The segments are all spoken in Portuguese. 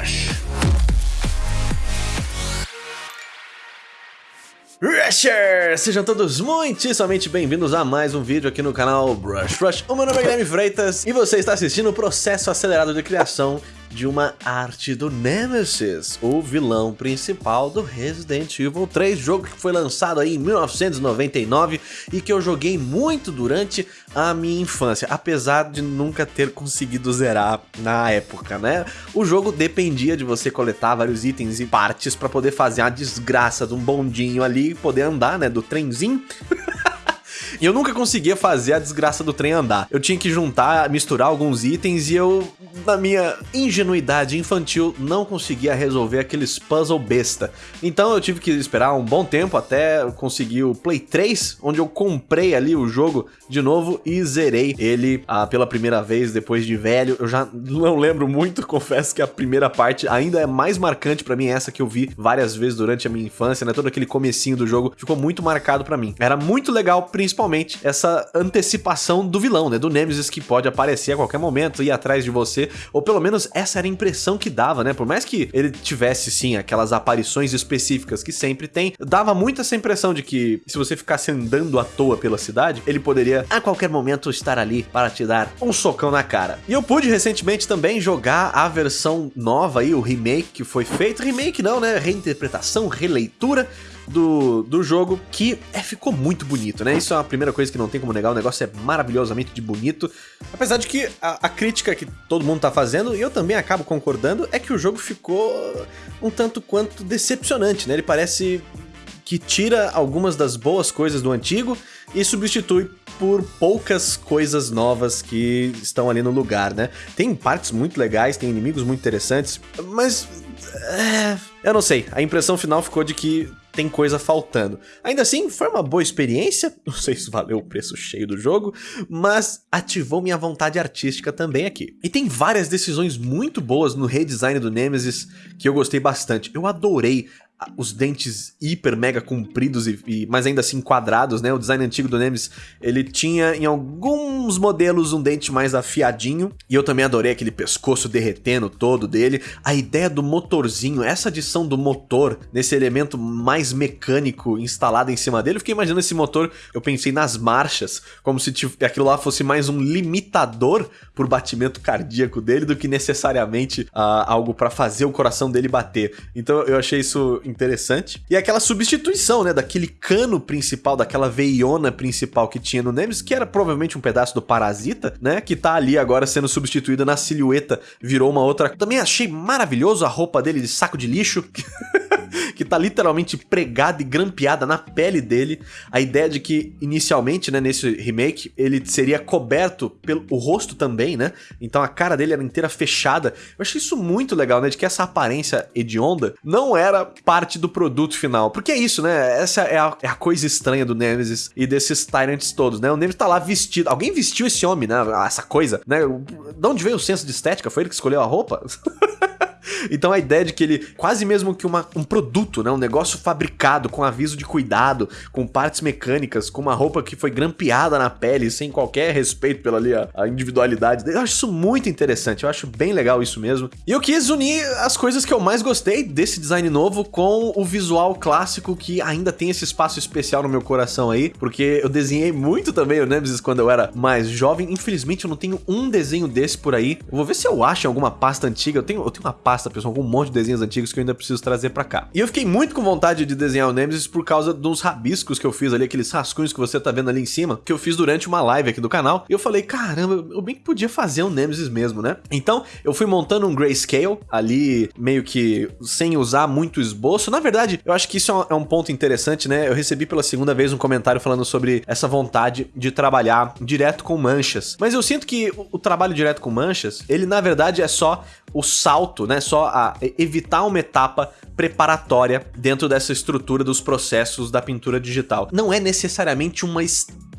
Rush. Rushers! Sejam todos muitíssimamente bem-vindos a mais um vídeo aqui no canal Brush Rush. O meu nome é Guilherme Freitas e você está assistindo o processo acelerado de criação de uma arte do Nemesis, o vilão principal do Resident Evil 3, jogo que foi lançado aí em 1999 e que eu joguei muito durante a minha infância, apesar de nunca ter conseguido zerar na época, né? O jogo dependia de você coletar vários itens e partes para poder fazer a desgraça de um bondinho ali e poder andar, né, do trenzinho. E eu nunca conseguia fazer a desgraça do trem andar. Eu tinha que juntar, misturar alguns itens e eu, na minha ingenuidade infantil, não conseguia resolver aqueles puzzle besta. Então eu tive que esperar um bom tempo até conseguir o Play 3, onde eu comprei ali o jogo de novo e zerei ele ah, pela primeira vez depois de velho. Eu já não lembro muito, confesso que a primeira parte ainda é mais marcante para mim, essa que eu vi várias vezes durante a minha infância, né? Todo aquele comecinho do jogo ficou muito marcado para mim. Era muito legal, principalmente principalmente essa antecipação do vilão, né? Do Nemesis que pode aparecer a qualquer momento, ir atrás de você, ou pelo menos essa era a impressão que dava, né? Por mais que ele tivesse, sim, aquelas aparições específicas que sempre tem, dava muito essa impressão de que se você ficasse andando à toa pela cidade, ele poderia a qualquer momento estar ali para te dar um socão na cara. E eu pude recentemente também jogar a versão nova aí, o remake que foi feito. Remake não, né? Reinterpretação, releitura do, do jogo, que é, ficou muito bonito, né? Isso é a primeira coisa que não tem como negar, o negócio é maravilhosamente de bonito. Apesar de que a, a crítica que todo mundo tá fazendo, e eu também acabo concordando, é que o jogo ficou um tanto quanto decepcionante, né? Ele parece que tira algumas das boas coisas do antigo e substitui por poucas coisas novas que estão ali no lugar, né? Tem partes muito legais, tem inimigos muito interessantes, mas... É, eu não sei, a impressão final ficou de que tem coisa faltando. Ainda assim, foi uma boa experiência, não sei se valeu o preço cheio do jogo, mas ativou minha vontade artística também aqui. E tem várias decisões muito boas no redesign do Nemesis que eu gostei bastante. Eu adorei os dentes hiper mega compridos e, e, mas ainda assim quadrados, né? O design antigo do Nemesis, ele tinha em alguns modelos um dente mais afiadinho, e eu também adorei aquele pescoço derretendo todo dele. A ideia do motorzinho, essa adição do motor nesse elemento mais mecânico instalado em cima dele, eu fiquei imaginando esse motor, eu pensei nas marchas, como se aquilo lá fosse mais um limitador por batimento cardíaco dele do que necessariamente uh, algo para fazer o coração dele bater. Então eu achei isso interessante. E aquela substituição, né, daquele cano principal, daquela veiona principal que tinha no Nemesis, que era provavelmente um pedaço do Parasita, né, que tá ali agora sendo substituída na silhueta, virou uma outra. Também achei maravilhoso a roupa dele de saco de lixo. que tá literalmente pregada e grampeada na pele dele. A ideia de que, inicialmente, né, nesse remake, ele seria coberto pelo rosto também, né? Então a cara dele era inteira fechada. Eu achei isso muito legal, né? De que essa aparência hedionda não era parte do produto final. Porque é isso, né? Essa é a, é a coisa estranha do Nemesis e desses Tyrants todos, né? O Nemesis tá lá vestido. Alguém vestiu esse homem, né? Essa coisa, né? De onde veio o senso de estética? Foi ele que escolheu a roupa? Então a ideia de que ele, quase mesmo que uma, um produto, né? Um negócio fabricado com aviso de cuidado, com partes mecânicas, com uma roupa que foi grampeada na pele, sem qualquer respeito pela ali, a, a individualidade dele. Eu acho isso muito interessante, eu acho bem legal isso mesmo. E eu quis unir as coisas que eu mais gostei desse design novo com o visual clássico que ainda tem esse espaço especial no meu coração aí, porque eu desenhei muito também o Nemesis quando eu era mais jovem. Infelizmente eu não tenho um desenho desse por aí. Eu vou ver se eu acho em alguma pasta antiga. Eu tenho, eu tenho uma pasta pessoal, com um monte de desenhos antigos que eu ainda preciso trazer pra cá. E eu fiquei muito com vontade de desenhar o Nemesis por causa dos rabiscos que eu fiz ali, aqueles rascunhos que você tá vendo ali em cima, que eu fiz durante uma live aqui do canal. E eu falei, caramba, eu bem que podia fazer um Nemesis mesmo, né? Então, eu fui montando um grayscale ali, meio que sem usar muito esboço. Na verdade, eu acho que isso é um é ponto interessante, né? Eu recebi pela segunda vez um comentário falando sobre essa vontade de trabalhar direto com manchas. Mas eu sinto que o trabalho direto com manchas, ele na verdade é só o salto, né? Só a evitar uma etapa preparatória dentro dessa estrutura dos processos da pintura digital. Não é necessariamente uma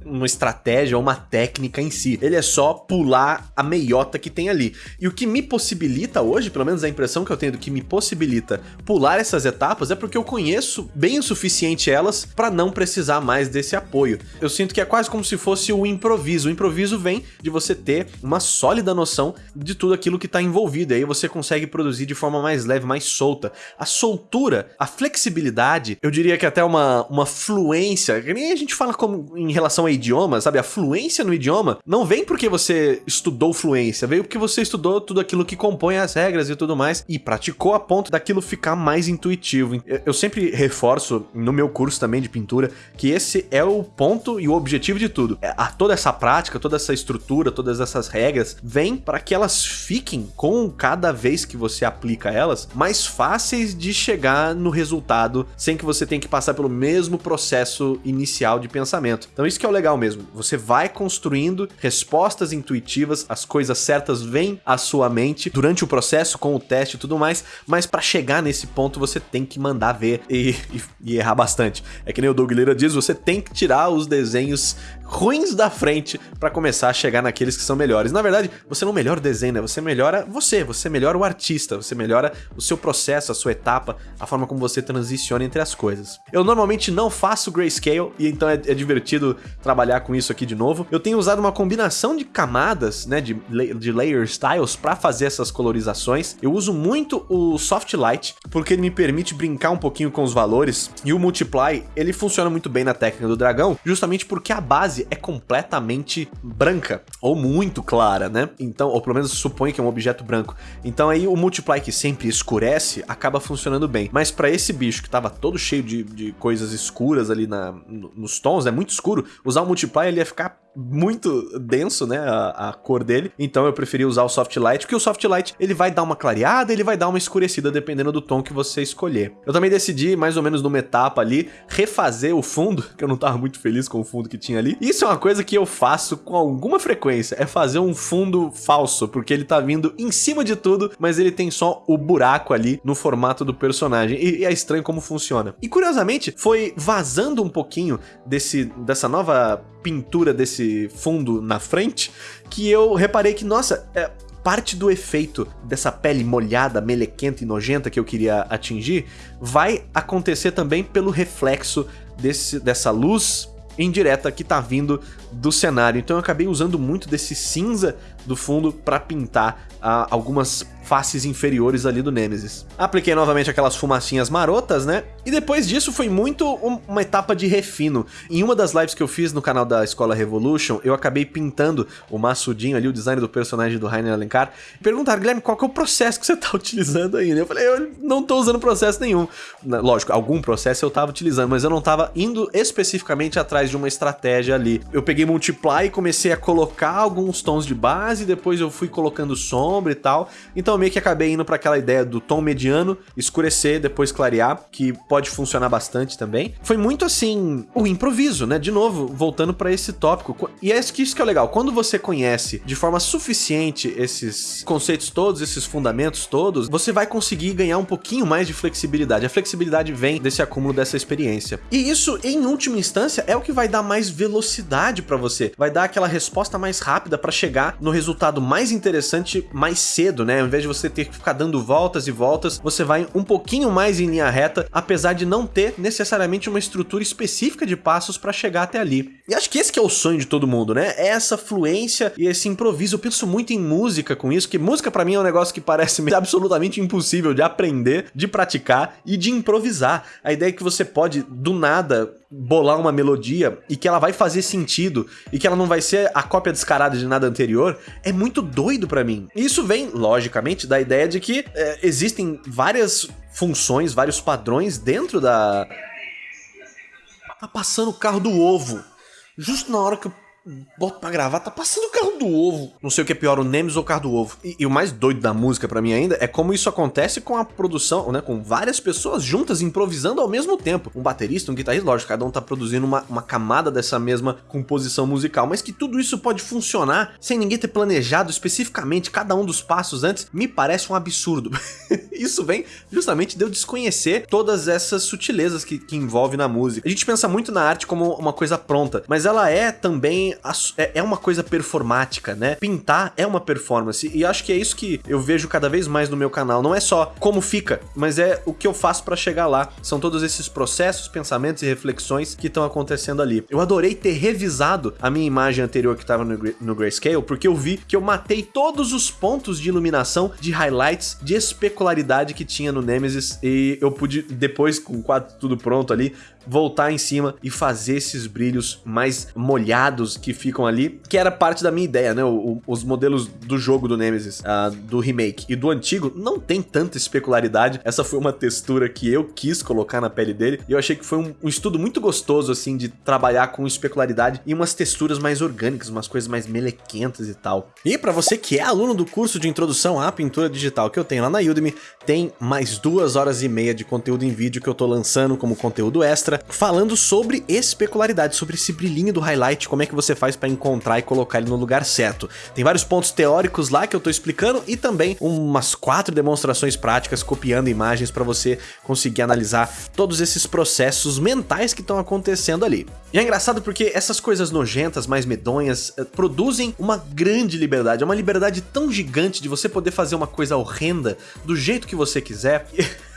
uma estratégia ou uma técnica em si. Ele é só pular a meiota que tem ali. E o que me possibilita hoje, pelo menos a impressão que eu tenho do que me possibilita pular essas etapas é porque eu conheço bem o suficiente elas para não precisar mais desse apoio. Eu sinto que é quase como se fosse o improviso. O improviso vem de você ter uma sólida noção de tudo aquilo que está envolvido. E aí você consegue produzir de forma mais leve, mais solta. A soltura, a flexibilidade, eu diria que até uma, uma fluência, que nem a gente fala como em relação a idioma, sabe? A fluência no idioma não vem porque você estudou fluência, veio porque você estudou tudo aquilo que compõe as regras e tudo mais e praticou a ponto daquilo ficar mais intuitivo. Eu sempre reforço no meu curso também de pintura que esse é o ponto e o objetivo de tudo. É, a toda essa prática, toda essa estrutura, todas essas regras vem para que elas fiquem com cada vez que você aplica elas mais fáceis de chegar no resultado sem que você tenha que passar pelo mesmo processo inicial de pensamento. Então isso que é o legal mesmo. Você vai construindo respostas intuitivas, as coisas certas vêm à sua mente durante o processo, com o teste e tudo mais, mas para chegar nesse ponto você tem que mandar ver e, e, e errar bastante. É que nem o Doug Lira diz, você tem que tirar os desenhos ruins da frente para começar a chegar naqueles que são melhores. Na verdade, você não melhora o desenho, né? Você melhora você, você melhora o artista, você melhora o seu processo, a sua etapa, a forma como você transiciona entre as coisas. Eu normalmente não faço grayscale e então é, é divertido trabalhar com isso aqui de novo. Eu tenho usado uma combinação de camadas, né, de, de layer styles para fazer essas colorizações. Eu uso muito o soft light porque ele me permite brincar um pouquinho com os valores e o multiply, ele funciona muito bem na técnica do dragão, justamente porque a base base é completamente branca, ou muito clara, né? Então, ou pelo menos supõe que é um objeto branco. Então aí o Multiply que sempre escurece acaba funcionando bem. Mas para esse bicho que tava todo cheio de, de coisas escuras ali na, nos tons, é né? muito escuro, usar o Multiply ele ia ficar muito denso, né, a, a, cor dele. Então eu preferi usar o Soft Light, porque o Soft Light ele vai dar uma clareada, ele vai dar uma escurecida dependendo do tom que você escolher. Eu também decidi, mais ou menos numa etapa ali, refazer o fundo, que eu não tava muito feliz com o fundo que tinha ali. Isso é uma coisa que eu faço com alguma frequência, é fazer um fundo falso, porque ele tá vindo em cima de tudo, mas ele tem só o buraco ali no formato do personagem. E, e é estranho como funciona. E curiosamente, foi vazando um pouquinho desse, dessa nova pintura desse fundo na frente, que eu reparei que, nossa, é, parte do efeito dessa pele molhada, melequenta e nojenta que eu queria atingir vai acontecer também pelo reflexo desse, dessa luz indireta que tá vindo do cenário. Então eu acabei usando muito desse cinza do fundo para pintar uh, algumas faces inferiores ali do Nemesis. Apliquei novamente aquelas fumacinhas marotas, né? E depois disso foi muito um, uma etapa de refino. Em uma das lives que eu fiz no canal da Escola Revolution, eu acabei pintando o maçudinho ali, o design do personagem do Rainer Alencar. E perguntaram, Guilherme, qual que é o processo que você tá utilizando aí? Eu falei, eu não tô usando processo nenhum. Lógico, algum processo eu tava utilizando, mas eu não tava indo especificamente atrás de uma estratégia ali. Eu peguei Multiply e comecei a colocar alguns tons de base, depois eu fui colocando sombra e tal. Então meio que acabei indo para aquela ideia do tom mediano, escurecer, depois clarear, que pode funcionar bastante também. Foi muito assim, o improviso, né? De novo, voltando para esse tópico. E é isso que é legal, quando você conhece de forma suficiente esses conceitos todos, esses fundamentos todos, você vai conseguir ganhar um pouquinho mais de flexibilidade. A flexibilidade vem desse acúmulo dessa experiência. E isso, em última instância, é o que vai dar mais velocidade para você. Vai dar aquela resposta mais rápida para chegar no resultado mais interessante mais cedo, né? Ao invés de você ter que ficar dando voltas e voltas, você vai um pouquinho mais em linha reta, apesar de não ter necessariamente uma estrutura específica de passos para chegar até ali. E acho que esse que é o sonho de todo mundo, né? É essa fluência e esse improviso. Eu penso muito em música com isso, que música para mim é um negócio que parece absolutamente impossível de aprender, de praticar e de improvisar. A ideia é que você pode, do nada, bolar uma melodia e que ela vai fazer sentido e que ela não vai ser a cópia descarada de nada anterior, é muito doido para mim. E isso vem, logicamente, da ideia de que é, existem várias funções, vários padrões dentro da... Tá passando o carro do ovo. Justo na hora que eu boto pra gravar, tá passando o carro do ovo. Não sei o que é pior, o Nemesis ou o carro do ovo. E, e o mais doido da música para mim ainda é como isso acontece com a produção, né? Com várias pessoas juntas improvisando ao mesmo tempo. Um baterista, um guitarrista, lógico, cada um tá produzindo uma, uma camada dessa mesma composição musical, mas que tudo isso pode funcionar sem ninguém ter planejado especificamente cada um dos passos antes, me parece um absurdo. isso vem justamente de eu desconhecer todas essas sutilezas que, que envolve na música. A gente pensa muito na arte como uma coisa pronta, mas ela é também é, é uma coisa performática, né? Pintar é uma performance e acho que é isso que eu vejo cada vez mais no meu canal. Não é só como fica, mas é o que eu faço para chegar lá. São todos esses processos, pensamentos e reflexões que estão acontecendo ali. Eu adorei ter revisado a minha imagem anterior que estava no, no Grayscale, porque eu vi que eu matei todos os pontos de iluminação, de highlights, de especularidade que tinha no Nemesis e eu pude, depois com o quadro tudo pronto ali, voltar em cima e fazer esses brilhos mais molhados que ficam ali, que era parte da minha ideia, né? O, os modelos do jogo do Nemesis, uh, do remake e do antigo, não tem tanta especularidade. Essa foi uma textura que eu quis colocar na pele dele e eu achei que foi um, um estudo muito gostoso, assim, de trabalhar com especularidade e umas texturas mais orgânicas, umas coisas mais melequentas e tal. E para você que é aluno do curso de introdução à pintura digital que eu tenho lá na Udemy, tem mais duas horas e meia de conteúdo em vídeo que eu tô lançando como conteúdo extra falando sobre especularidade, sobre esse brilhinho do highlight, como é que você faz para encontrar e colocar ele no lugar certo. Tem vários pontos teóricos lá que eu tô explicando e também umas quatro demonstrações práticas copiando imagens para você conseguir analisar todos esses processos mentais que estão acontecendo ali. E é engraçado porque essas coisas nojentas, mais medonhas, eh, produzem uma grande liberdade, é uma liberdade tão gigante de você poder fazer uma coisa horrenda do jeito que você quiser.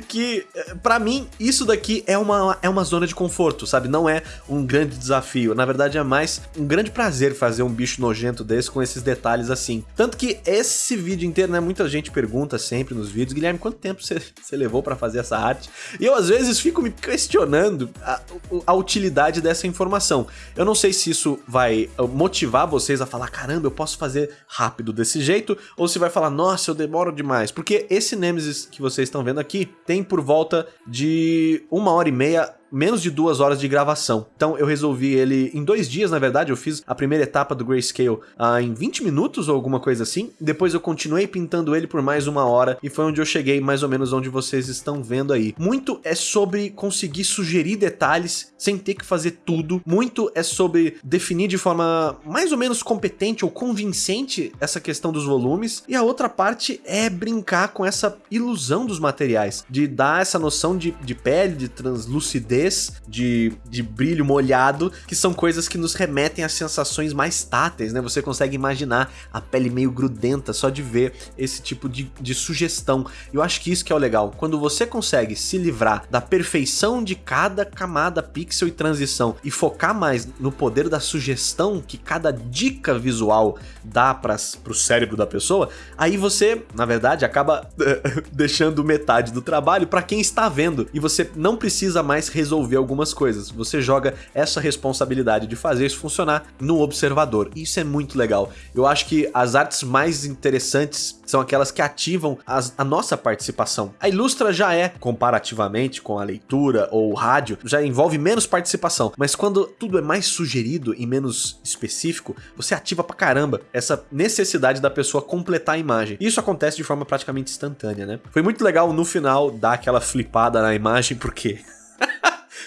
que, eh, para mim, isso daqui é uma, é uma zona de conforto, sabe? Não é um grande desafio. Na verdade, é mais um grande prazer fazer um bicho nojento desse com esses detalhes assim. Tanto que esse vídeo inteiro, né? Muita gente pergunta sempre nos vídeos, Guilherme, quanto tempo você, levou para fazer essa arte? E eu, às vezes, fico me questionando a, a utilidade dessa informação. Eu não sei se isso vai uh, motivar vocês a falar, caramba, eu posso fazer rápido desse jeito, ou se vai falar, nossa, eu demoro demais. Porque esse Nemesis que vocês estão vendo aqui, tem por volta de uma hora e meia menos de duas horas de gravação. Então eu resolvi ele em dois dias, na verdade, eu fiz a primeira etapa do Grayscale uh, em 20 minutos ou alguma coisa assim. Depois eu continuei pintando ele por mais uma hora e foi onde eu cheguei mais ou menos onde vocês estão vendo aí. Muito é sobre conseguir sugerir detalhes sem ter que fazer tudo. Muito é sobre definir de forma mais ou menos competente ou convincente essa questão dos volumes. E a outra parte é brincar com essa ilusão dos materiais, de dar essa noção de, de pele, de translucidez de, de brilho molhado, que são coisas que nos remetem a sensações mais táteis, né? Você consegue imaginar a pele meio grudenta só de ver esse tipo de, de sugestão. Eu acho que isso que é o legal. Quando você consegue se livrar da perfeição de cada camada, pixel e transição e focar mais no poder da sugestão que cada dica visual dá para o cérebro da pessoa, aí você, na verdade, acaba deixando metade do trabalho para quem está vendo e você não precisa mais resolver algumas coisas. Você joga essa responsabilidade de fazer isso funcionar no observador. Isso é muito legal. Eu acho que as artes mais interessantes são aquelas que ativam as, a nossa participação. A Ilustra já é, comparativamente com a leitura ou o rádio, já envolve menos participação. Mas quando tudo é mais sugerido e menos específico, você ativa pra caramba essa necessidade da pessoa completar a imagem. E isso acontece de forma praticamente instantânea, né? Foi muito legal no final dar aquela flipada na imagem, porque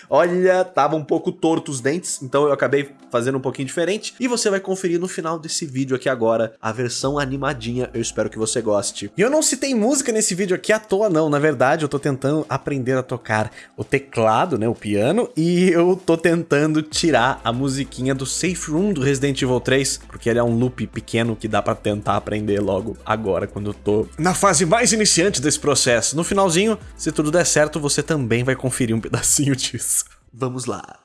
Olha, tava um pouco torto os dentes, então eu acabei fazendo um pouquinho diferente. E você vai conferir no final desse vídeo aqui agora a versão animadinha. Eu espero que você goste. E eu não citei música nesse vídeo aqui à toa, não. Na verdade, eu tô tentando aprender a tocar o teclado, né, o piano, e eu tô tentando tirar a musiquinha do Safe Room do Resident Evil 3, porque ele é um loop pequeno que dá pra tentar aprender logo agora, quando eu tô na fase mais iniciante desse processo. No finalzinho, se tudo der certo, você também vai conferir um pedacinho disso. Vamos lá.